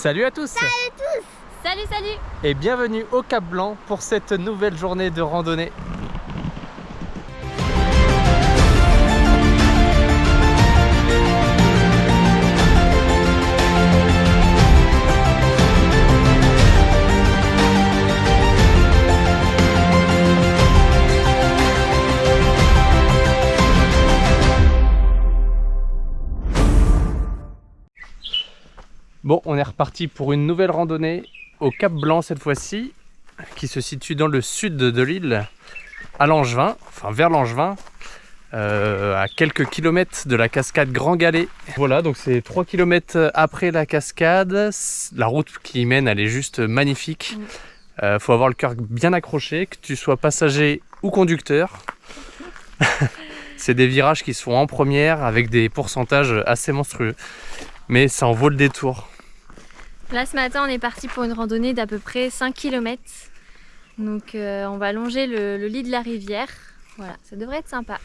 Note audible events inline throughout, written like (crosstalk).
Salut à tous. Salut tous. Salut, salut. Et bienvenue au Cap Blanc pour cette nouvelle journée de randonnée. Bon, on est reparti pour une nouvelle randonnée au Cap Blanc cette fois-ci, qui se situe dans le sud de l'île, à Langevin, enfin vers Langevin, euh, à quelques kilomètres de la cascade Grand Galet. Voilà, donc c'est 3 kilomètres après la cascade. La route qui y mène, elle est juste magnifique. Il euh, faut avoir le cœur bien accroché, que tu sois passager ou conducteur. (laughs) c'est des virages qui sont en première avec des pourcentages assez monstrueux. Mais ça en vaut le détour. Là ce matin on est parti pour une randonnée d'à peu près 5 km. Donc euh, on va longer le, le lit de la rivière. Voilà, ça devrait être sympa.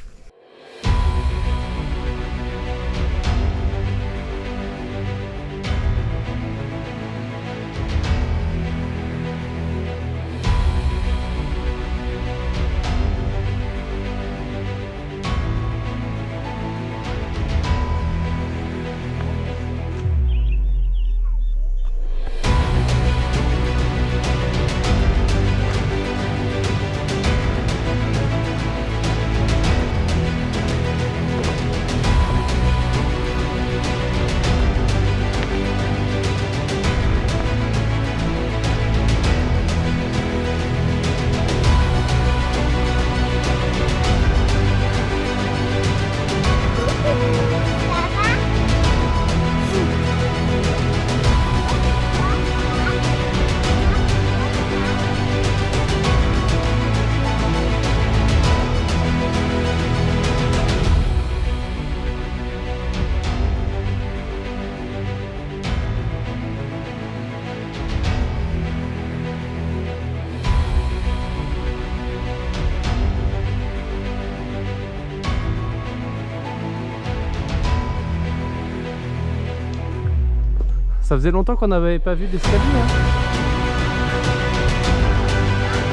Ça faisait longtemps qu'on n'avait pas vu d'escalier. Hein.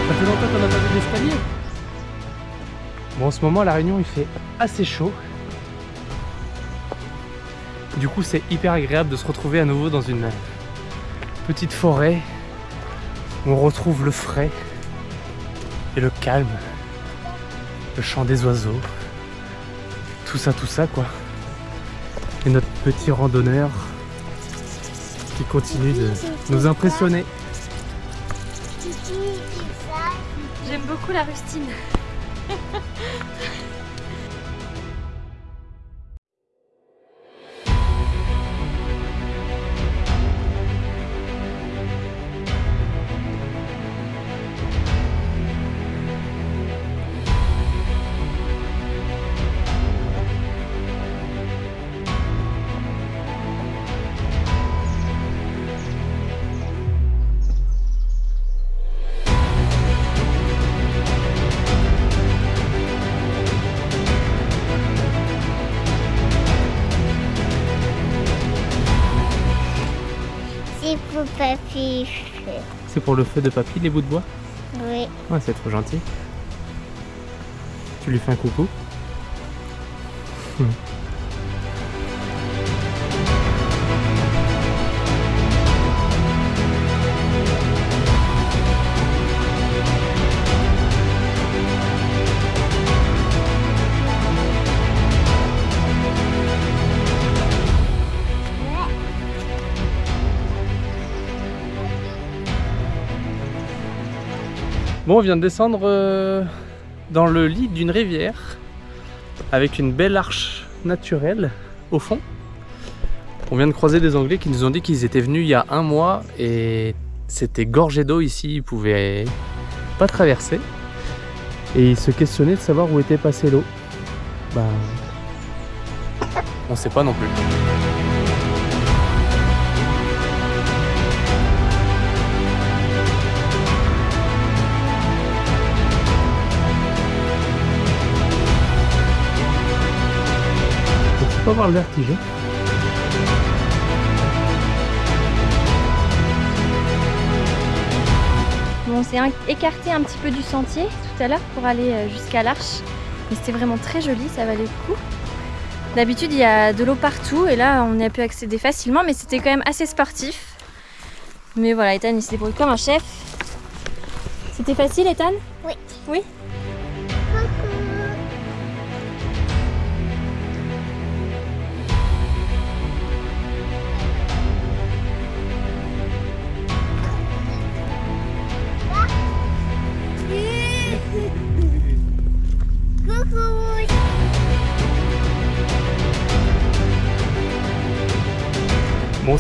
Ça fait longtemps qu'on n'a pas vu d'escalier. Bon, en ce moment, à La Réunion, il fait assez chaud. Du coup, c'est hyper agréable de se retrouver à nouveau dans une petite forêt où on retrouve le frais et le calme, le chant des oiseaux, tout ça, tout ça, quoi. Et notre petit randonneur continue de nous impressionner. J'aime beaucoup la rustine. (laughs) C'est pour le feu de papy, les bouts de bois Oui. Ouais, c'est trop gentil. Tu lui fais un coucou On vient de descendre euh, dans le lit d'une rivière avec une belle arche naturelle au fond. On vient de croiser des Anglais qui nous ont dit qu'ils étaient venus il y a un mois et c'était gorgé d'eau ici, ils pouvaient pas traverser. Et ils se questionnaient de savoir où était passée l'eau. Bah, on sait pas non plus. avoir le vertige. On s'est écarté un petit peu du sentier tout à l'heure pour aller euh, jusqu'à l'arche. Mais c'était vraiment très joli, ça valait le coup. D'habitude, il y a de l'eau partout et là, on y a pu accéder facilement, mais c'était quand même assez sportif. Mais voilà, Ethan, il s'est débrouillé comme un chef. C'était facile, Ethan? Oui. Oui?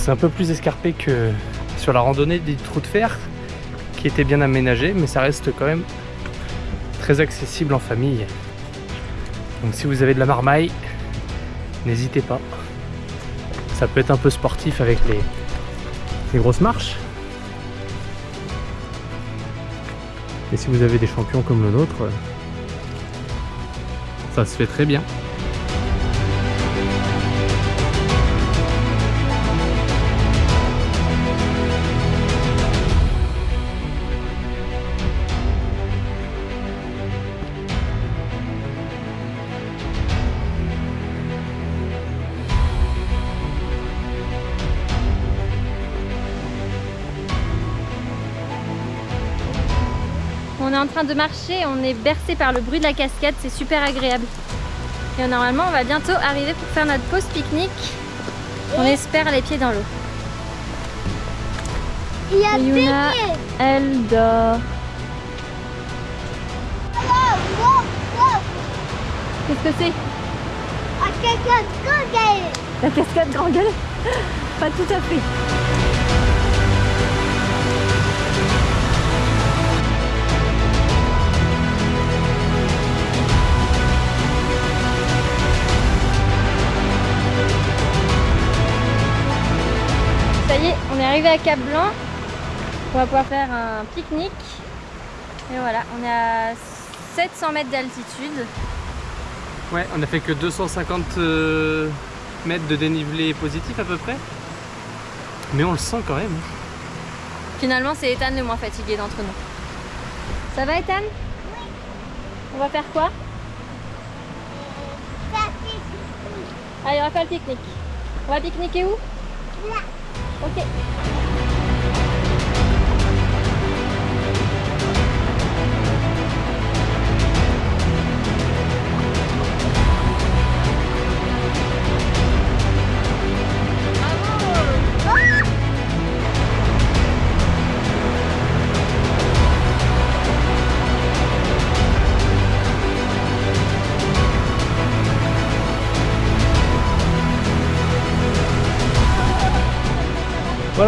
C'est un peu plus escarpé que sur la randonnée des trous de fer, qui était bien aménagé, mais ça reste quand même très accessible en famille. Donc si vous avez de la marmaille, n'hésitez pas. Ça peut être un peu sportif avec les, les grosses marches. Et si vous avez des champions comme le nôtre, ça se fait très bien. On est en train de marcher, on est bercé par le bruit de la cascade, c'est super agréable. Et normalement, on va bientôt arriver pour faire notre pause pique-nique. On espère les pieds dans l'eau. Il y a Et Yuna, Piqué. elle dort. Qu'est-ce que c'est? Ah, quelqu'un de Google. La cascade Grand Gueule Pas tout à fait. Arrivé à Cap Blanc. On va pouvoir faire un pique-nique. Et voilà, on est à 700 mètres d'altitude. Ouais, on a fait que 250 euh, mètres de dénivelé positif à peu près. Mais on le sent quand même. Finalement, c'est Ethan le moins fatigué d'entre nous. Ça va, Ethan? Oui. On va faire quoi? Allez, on va faire le pique-nique. On va pique-niquer où? Là. Ok.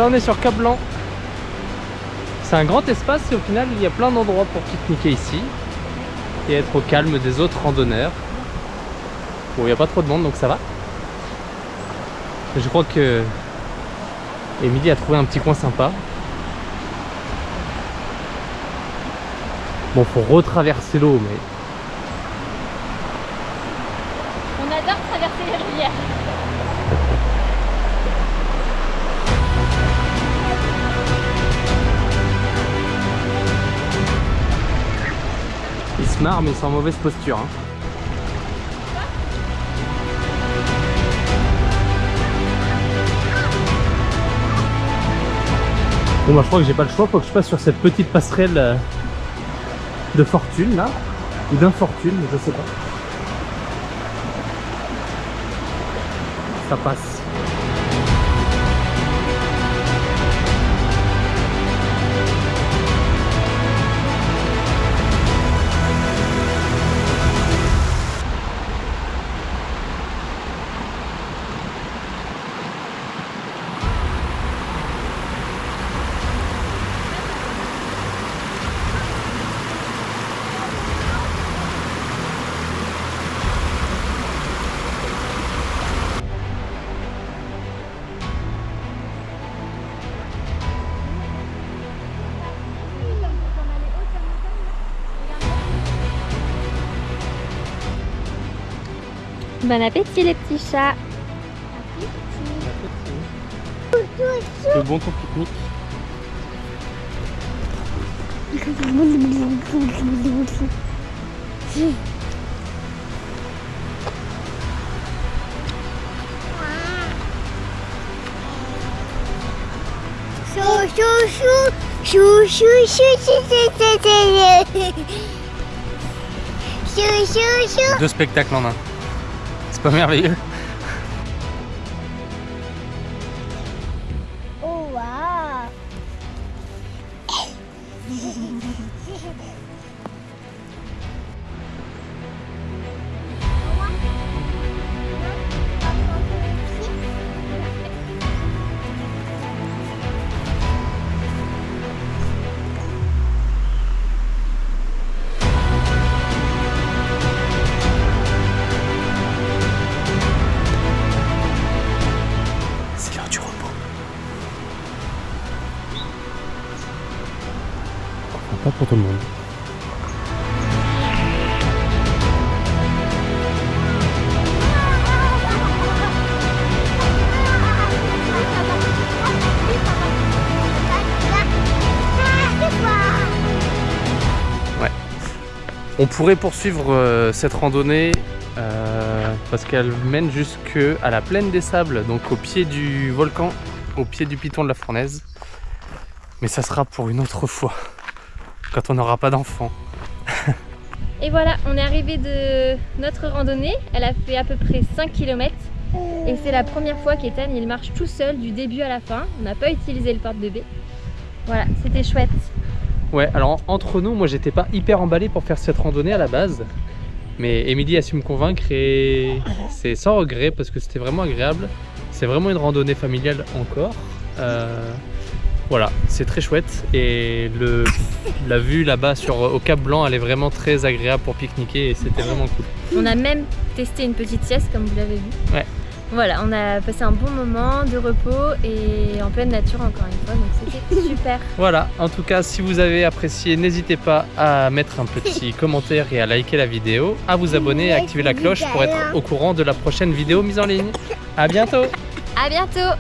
On est sur Cap Blanc. C'est un grand espace et au final, il y a plein d'endroits pour pique-niquer ici et être au calme des autres randonneurs. Bon, il n'y a pas trop de monde donc ça va. Je crois que Émilie a trouvé un petit coin sympa. Bon, faut retraverser l'eau, mais On adore traverser les rivières. Marrent, mais en mauvaise posture. hein. Bon bah je crois que j'ai pas le choix, faut que je passe sur cette petite passerelle euh, de fortune là, ou d'infortune, je sais pas. Ça passe. Bon appétit les petits chats Le bon ton pique-nique Chou, chou, chou, chou, chou, chou, chou, chou. Deux spectacles en un. com a minha. On pourrait poursuivre euh, cette randonnée euh, parce qu'elle mène jusque à la plaine des sables, donc au pied du volcan, au pied du piton de la fournaise. Mais ça sera pour une autre fois, quand on n'aura pas d'enfants. Et voilà, on est arrivé de notre randonnée. Elle a fait à peu près 5 km. Et c'est la première fois qu'Ethan marche tout seul du début à la fin. On n'a pas utilisé le porte-bébé. Voilà, c'était chouette. Ouais, alors entre nous, moi j'étais pas hyper emballé pour faire cette randonnée à la base. Mais Émilie a su me convaincre et c'est sans regret parce que c'était vraiment agréable. C'est vraiment une randonnée familiale encore. Euh, voilà, c'est très chouette et le, la vue là-bas sur au Cap Blanc, elle est vraiment très agréable pour pique-niquer et c'était vraiment cool. On a même testé une petite sieste comme vous l'avez vu. Ouais. Voilà, on a passé un bon moment de repos et en pleine nature encore une fois, donc c'était (laughs) super. Voilà, en tout cas, si vous avez apprécié, n'hésitez pas à mettre un petit (laughs) commentaire et à liker la vidéo, à vous abonner et à activer la cloche pour être au courant de la prochaine vidéo mise en ligne. À bientôt À bientôt